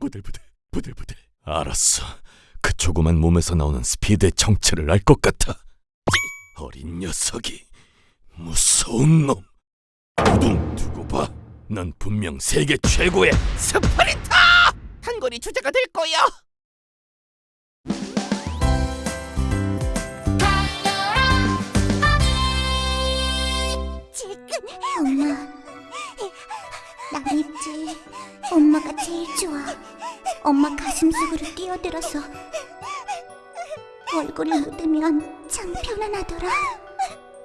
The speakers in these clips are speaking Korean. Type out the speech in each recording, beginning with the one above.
부들부들 부들부들. 알았어. 그 조그만 몸에서 나오는 스피드의 정체를 알 것 같아. 어린 녀석이 무서운 놈. 두둥 두고 봐난 분명 세계 최고의 스프린터 단거리 주자가 될 거야. 엄마 엄마가 제일 좋아 엄마 가슴 속으로 뛰어들어서 얼굴을 묻으면 참 편안하더라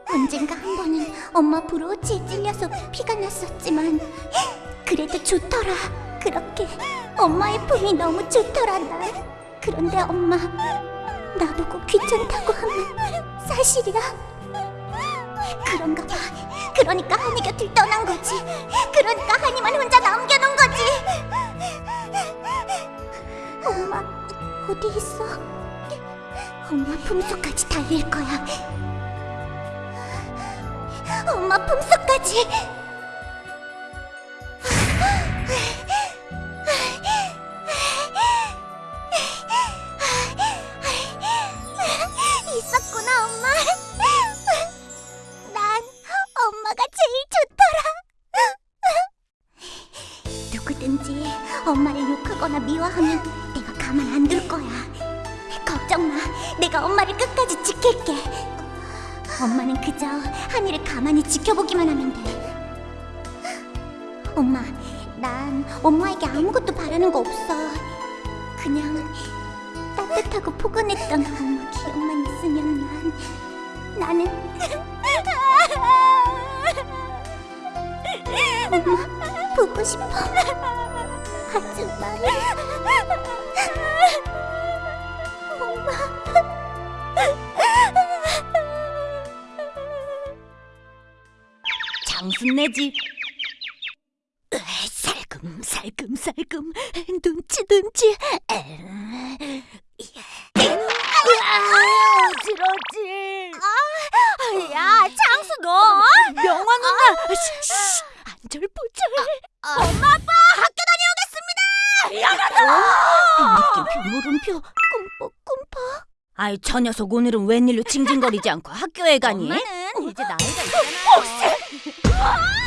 언젠가 한 번은 엄마 브로치에 찔려서 피가 났었지만 그래도 좋더라 그렇게 엄마의 품이 너무 좋더라 난 그런데 엄마 나보고 귀찮다고 하면 사실이야 그런가 봐. 그러니까 한이 곁을 떠난 거지. 그러니까 한이만 혼자 남겨놓은 거지. 엄마 어디 있어? 엄마 품속까지 달릴 거야. 엄마 품속까지. 있었구나 엄마. 난 엄마가 제일 좋더라. 누구든지 엄마를 욕하거나 미워하면 내 가 가만 안 둘 거야. 걱정 마. 내가 엄마를 끝까지 지킬게. 엄마는 그저 한이를 가만히 지켜보기만 하면 돼. 엄마, 난 엄마에게 아무것도 바라는 거 없어. 그냥 따뜻하고 포근했던 엄마 기억만 있으면 난 나는 엄마 보고 싶어 하지만 장순내지. 살금 살금 살금. 눈치 눈치. 어지러지. 야 장수 너. 명화 누나 안절부절. 엄마 아빠 학교 다녀오겠습니다. 미안하다 느낌표 물음표 아이 저 녀석 오늘은 웬일로 징징거리지 않고 학교에 가니? 엄마는 이제 나이가 있잖아